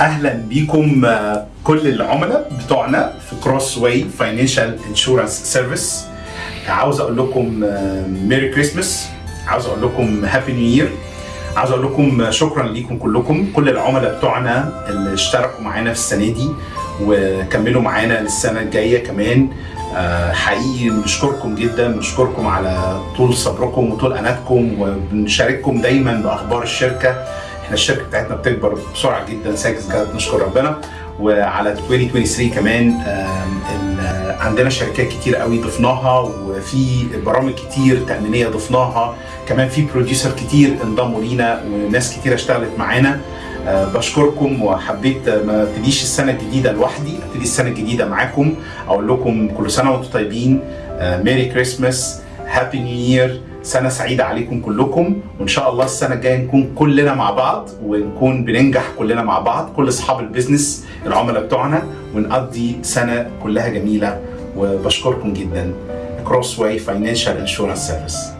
أهلا بيكم آه، كل العملاء بتوعنا في Crossway Financial Insurance Service عاوز أقول لكم Merry Christmas عاوز أقول لكم Happy New Year عاوز أقول لكم شكرا ليكم كلكم. كل العملاء بتوعنا اللي اشتركوا معانا في السنة دي وكملوا معانا للسنة الجاية كمان. آه، حقيقي بنشكركم جدا بنشكركم على طول صبركم وطول أناتكم وبنشارككم دايما بأخبار الشركة. إحنا الشركة بتاعتنا بتكبر بسرعة جدا. Thanks God نشكر ربنا. وعلى 2023 كمان ال- عندنا شركات كتير قوي ضفناها وفي برامج كتير تأمينية ضفناها. كمان في producer كتير انضموا لينا وناس كتير اشتغلت معانا. آه، بشكركم. وحبيت آه، ما ابتديش السنة الجديدة لوحدي أبتدي السنة الجديدة معاكم. أقول لكم كل سنة وأنتم طيبين. Merry Christmas Happy New Year سنة سعيدة عليكم كلكم. وإن شاء الله السنة الجاية نكون كلنا مع بعض ونكون بننجح كلنا مع بعض كل أصحاب ال business العملاء بتوعنا ونقضي سنة كلها جميلة. وبشكركم جدا. Crossway Financial Insurance Service